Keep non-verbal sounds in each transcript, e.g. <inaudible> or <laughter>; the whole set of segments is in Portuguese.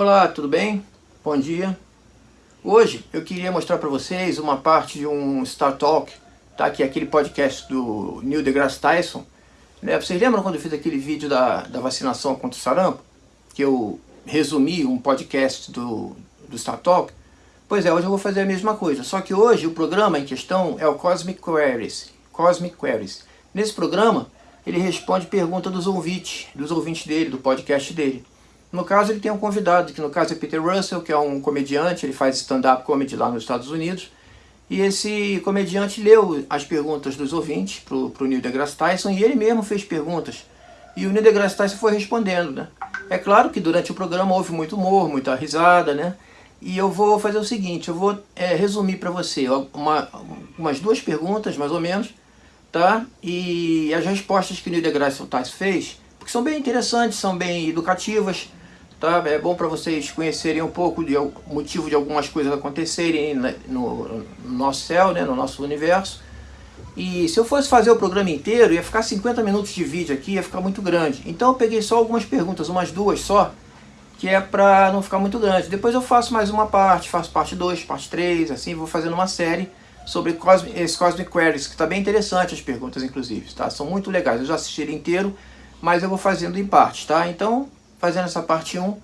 Olá, tudo bem? Bom dia. Hoje eu queria mostrar para vocês uma parte de um Star Talk, tá? que é aquele podcast do Neil deGrasse Tyson. Né? Vocês lembram quando eu fiz aquele vídeo da, da vacinação contra o sarampo? Que eu resumi um podcast do, do Star Talk? Pois é, hoje eu vou fazer a mesma coisa, só que hoje o programa em questão é o Cosmic Queries. Cosmic Queries. Nesse programa, ele responde perguntas dos ouvintes, dos ouvintes dele, do podcast dele. No caso, ele tem um convidado, que no caso é Peter Russell, que é um comediante, ele faz stand-up comedy lá nos Estados Unidos. E esse comediante leu as perguntas dos ouvintes para o Neil deGrasse Tyson e ele mesmo fez perguntas. E o Neil deGrasse Tyson foi respondendo, né? É claro que durante o programa houve muito humor, muita risada, né? E eu vou fazer o seguinte, eu vou é, resumir para você uma, umas duas perguntas, mais ou menos, tá? E as respostas que o Neil deGrasse Tyson fez, porque são bem interessantes, são bem educativas, Tá? É bom para vocês conhecerem um pouco do motivo de algumas coisas acontecerem no, no nosso céu, né, no nosso universo. E se eu fosse fazer o programa inteiro, ia ficar 50 minutos de vídeo aqui, ia ficar muito grande. Então eu peguei só algumas perguntas, umas duas só, que é para não ficar muito grande. Depois eu faço mais uma parte, faço parte 2, parte 3, assim, vou fazendo uma série sobre Cosmic, esse Cosmic Queries, que está bem interessante as perguntas, inclusive, tá? São muito legais, eu já assisti inteiro, mas eu vou fazendo em partes, tá? Então, fazendo essa parte 1,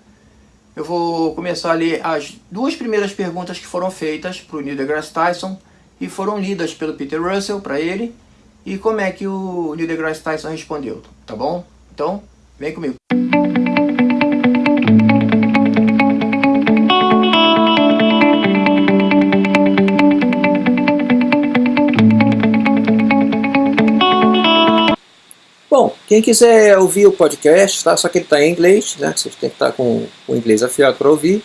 eu vou começar a ler as duas primeiras perguntas que foram feitas para o Neil deGrasse Tyson e foram lidas pelo Peter Russell para ele e como é que o Neil deGrasse Tyson respondeu, tá bom? Então, vem comigo. Quem quiser ouvir o podcast, tá? só que ele está em inglês, né? você tem que estar tá com o inglês afiado para ouvir,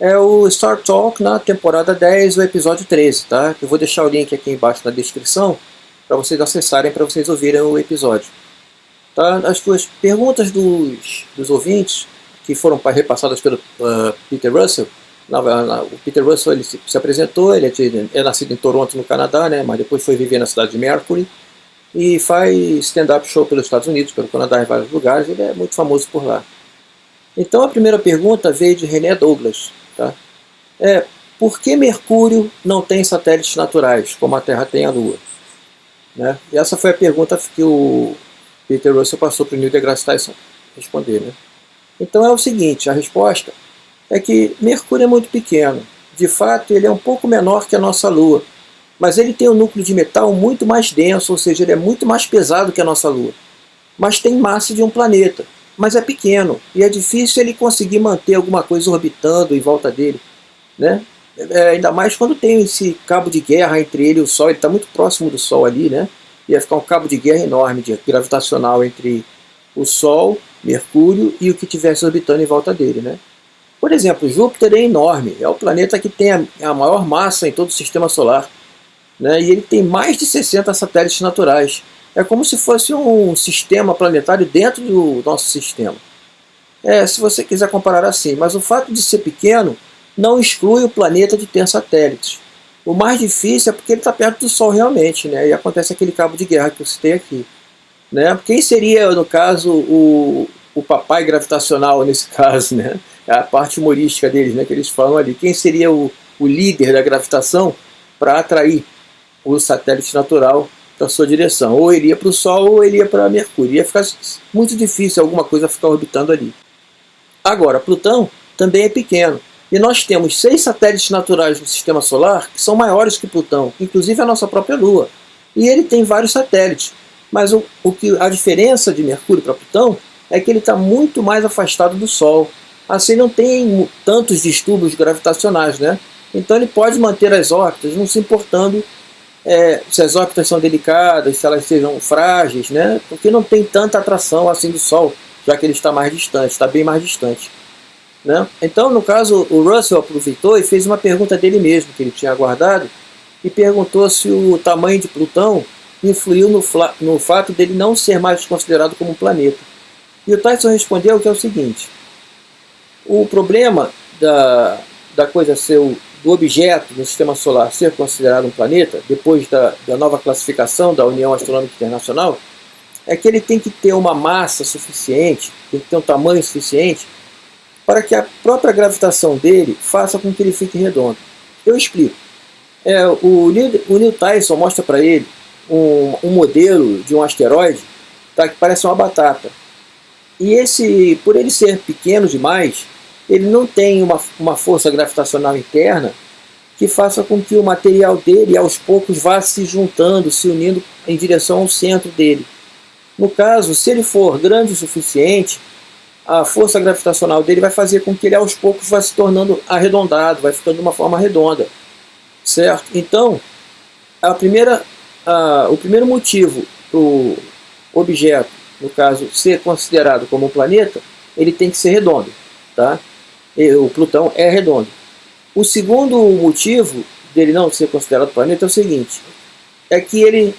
é o Star Talk na temporada 10, o episódio 13. Tá? Eu vou deixar o link aqui embaixo na descrição para vocês acessarem, para vocês ouvirem o episódio. Tá? As duas perguntas dos, dos ouvintes, que foram repassadas pelo uh, Peter Russell, na, na, o Peter Russell ele se, se apresentou, ele é, de, é nascido em Toronto, no Canadá, né? mas depois foi viver na cidade de Mercury, e faz stand-up show pelos Estados Unidos, pelo Canadá, em vários lugares, ele é muito famoso por lá. Então a primeira pergunta veio de René Douglas. Tá? É, por que Mercúrio não tem satélites naturais, como a Terra tem a Lua? Né? E essa foi a pergunta que o Peter Russell passou para o Neil deGrasse Tyson responder. Né? Então é o seguinte, a resposta é que Mercúrio é muito pequeno. De fato, ele é um pouco menor que a nossa Lua, mas ele tem um núcleo de metal muito mais denso, ou seja, ele é muito mais pesado que a nossa Lua. Mas tem massa de um planeta, mas é pequeno, e é difícil ele conseguir manter alguma coisa orbitando em volta dele. Né? É, ainda mais quando tem esse cabo de guerra entre ele e o Sol, ele está muito próximo do Sol ali, né? ia ficar um cabo de guerra enorme, de gravitacional entre o Sol, Mercúrio e o que estivesse orbitando em volta dele. Né? Por exemplo, Júpiter é enorme, é o planeta que tem a, a maior massa em todo o sistema solar né, e ele tem mais de 60 satélites naturais. É como se fosse um sistema planetário dentro do nosso sistema. É, se você quiser comparar assim, mas o fato de ser pequeno não exclui o planeta de ter satélites. O mais difícil é porque ele está perto do Sol realmente, né? e acontece aquele cabo de guerra que eu citei aqui. Né? Quem seria, no caso, o, o papai gravitacional nesse <laughs> caso? Né? É a parte humorística deles, né? que eles falam ali. Quem seria o, o líder da gravitação para atrair o satélite natural para sua direção. Ou iria para o Sol ou iria para Mercúrio. Ia ficar muito difícil alguma coisa ficar orbitando ali. Agora, Plutão também é pequeno. E nós temos seis satélites naturais no Sistema Solar que são maiores que Plutão, inclusive a nossa própria Lua. E ele tem vários satélites. Mas o, o que, a diferença de Mercúrio para Plutão é que ele está muito mais afastado do Sol. Assim não tem tantos distúrbios gravitacionais, né? Então ele pode manter as órbitas não se importando é, se as órbitas são delicadas, se elas sejam frágeis, né? porque não tem tanta atração assim do Sol, já que ele está mais distante, está bem mais distante. Né? Então, no caso, o Russell aproveitou e fez uma pergunta dele mesmo, que ele tinha aguardado, e perguntou se o tamanho de Plutão influiu no, no fato dele não ser mais considerado como um planeta. E o Tyson respondeu que é o seguinte, o problema da, da coisa ser do objeto no sistema solar ser considerado um planeta, depois da, da nova classificação da União Astronômica Internacional, é que ele tem que ter uma massa suficiente, tem que ter um tamanho suficiente para que a própria gravitação dele faça com que ele fique redondo. Eu explico. É, o, Neil, o Neil Tyson mostra para ele um, um, modelo de um asteroide tá, que parece uma batata. E esse, por ele ser pequeno demais, ele não tem uma, uma força gravitacional interna que faça com que o material dele aos poucos vá se juntando, se unindo em direção ao centro dele. No caso, se ele for grande o suficiente, a força gravitacional dele vai fazer com que ele aos poucos vá se tornando arredondado, vai ficando de uma forma redonda, certo? Então, a primeira, a, o primeiro motivo para o objeto, no caso, ser considerado como um planeta, ele tem que ser redondo, tá? O Plutão é redondo. O segundo motivo dele não ser considerado planeta é o seguinte, é que ele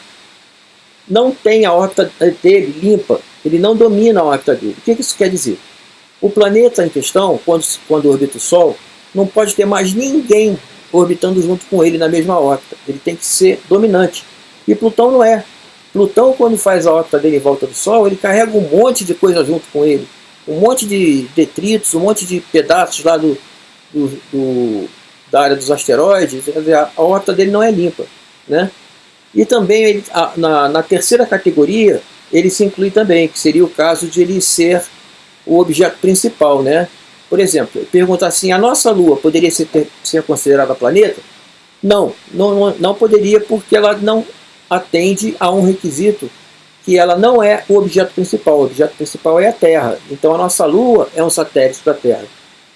não tem a órbita dele limpa, ele não domina a órbita dele. O que isso quer dizer? O planeta em questão, quando, quando orbita o Sol, não pode ter mais ninguém orbitando junto com ele na mesma órbita. Ele tem que ser dominante. E Plutão não é. Plutão, quando faz a órbita dele em volta do Sol, ele carrega um monte de coisa junto com ele. Um monte de detritos, um monte de pedaços lá do, do, do da área dos asteroides. A órbita dele não é limpa. Né? E também, ele, na, na terceira categoria, ele se inclui também, que seria o caso de ele ser o objeto principal. Né? Por exemplo, pergunta assim, a nossa Lua poderia ser, ser considerada planeta? Não, não, não poderia porque ela não atende a um requisito que ela não é o objeto principal, o objeto principal é a Terra. Então a nossa Lua é um satélite da Terra.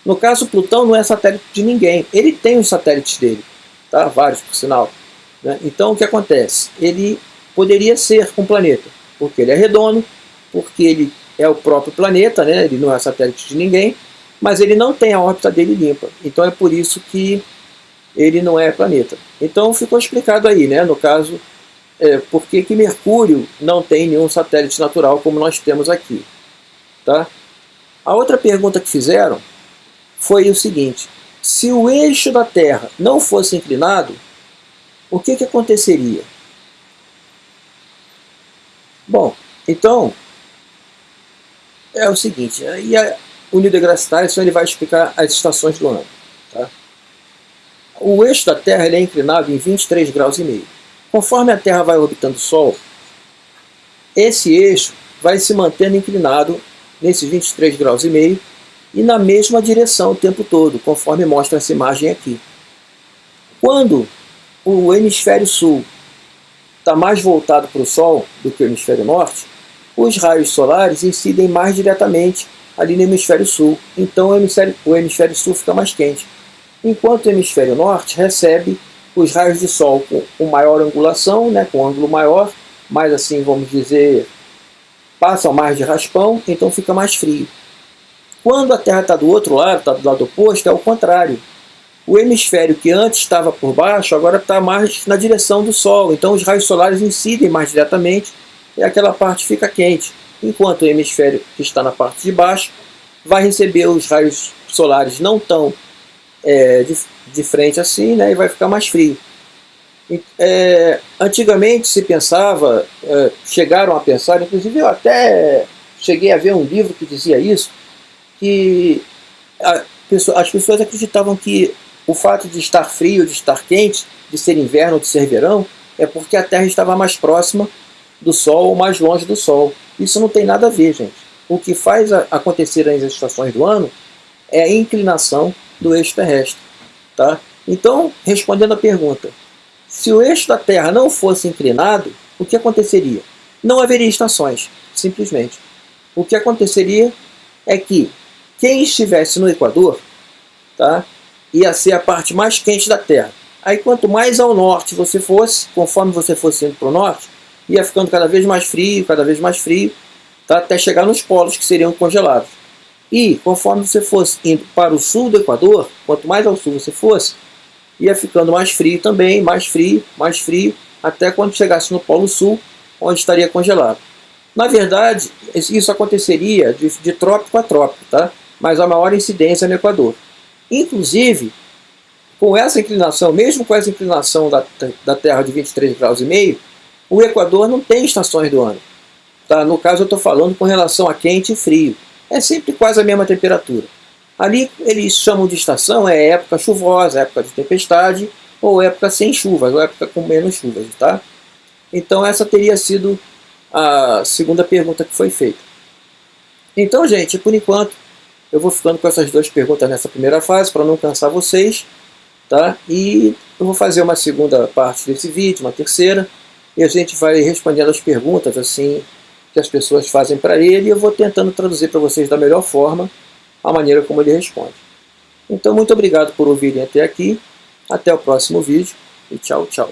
No caso, Plutão não é satélite de ninguém, ele tem os satélites dele, tá? vários por sinal. Né? Então o que acontece? Ele poderia ser um planeta, porque ele é redondo, porque ele é o próprio planeta, né? ele não é satélite de ninguém, mas ele não tem a órbita dele limpa. Então é por isso que ele não é planeta. Então ficou explicado aí, né? no caso, é, por que, que Mercúrio não tem nenhum satélite natural como nós temos aqui. Tá? A outra pergunta que fizeram foi o seguinte, se o eixo da Terra não fosse inclinado, o que, que aconteceria? Bom, então, é o seguinte, aí o Neil deGrasse Tyson ele vai explicar as estações do ano. Tá? O eixo da Terra ele é inclinado em 23 graus e meio. Conforme a Terra vai orbitando o Sol, esse eixo vai se mantendo inclinado nesses 23 graus e meio e na mesma direção o tempo todo, conforme mostra essa imagem aqui. Quando o hemisfério sul está mais voltado para o Sol do que o hemisfério norte, os raios solares incidem mais diretamente ali no hemisfério sul, então o hemisfério, o hemisfério sul fica mais quente, enquanto o hemisfério norte recebe os raios de sol com, com maior angulação, né, com ângulo maior, mais assim, vamos dizer, passam mais de raspão, então fica mais frio. Quando a Terra está do outro lado, está do lado oposto, é o contrário. O hemisfério que antes estava por baixo, agora está mais na direção do Sol, então os raios solares incidem mais diretamente e aquela parte fica quente. Enquanto o hemisfério que está na parte de baixo vai receber os raios solares não tão é, de, de, frente assim, né, e vai ficar mais frio. É, antigamente se pensava, é, chegaram a pensar, inclusive eu até cheguei a ver um livro que dizia isso, que a, as pessoas acreditavam que o fato de estar frio, de estar quente, de ser inverno ou de ser verão, é porque a Terra estava mais próxima do Sol ou mais longe do Sol. Isso não tem nada a ver, gente. O que faz acontecer as estações do ano é a inclinação do eixo terrestre. Tá? Então, respondendo a pergunta, se o eixo da Terra não fosse inclinado, o que aconteceria? Não haveria estações, simplesmente. O que aconteceria é que quem estivesse no Equador tá, ia ser a parte mais quente da Terra. Aí quanto mais ao norte você fosse, conforme você fosse indo para o norte, ia ficando cada vez mais frio, cada vez mais frio, tá, até chegar nos polos que seriam congelados. E conforme você fosse indo para o sul do Equador, quanto mais ao sul você fosse, ia ficando mais frio também, mais frio, mais frio, até quando chegasse no Polo Sul, onde estaria congelado. Na verdade, isso aconteceria de, de trópico a trópico, tá? mas a maior incidência no Equador. Inclusive, com essa inclinação, mesmo com essa inclinação da, da Terra de 23 graus e meio, o Equador não tem estações do ano. Tá? No caso eu estou falando com relação a quente e frio é sempre quase a mesma temperatura. Ali eles chamam de estação é época chuvosa, época de tempestade, ou época sem chuvas, ou época com menos chuvas, tá? Então essa teria sido a segunda pergunta que foi feita. Então, gente, por enquanto, eu vou ficando com essas duas perguntas nessa primeira fase, para não cansar vocês, tá? E eu vou fazer uma segunda parte desse vídeo, uma terceira, e a gente vai respondendo as perguntas, assim, que as pessoas fazem para ele, e eu vou tentando traduzir para vocês da melhor forma, a maneira como ele responde. Então, muito obrigado por ouvirem até aqui. Até o próximo vídeo e tchau, tchau.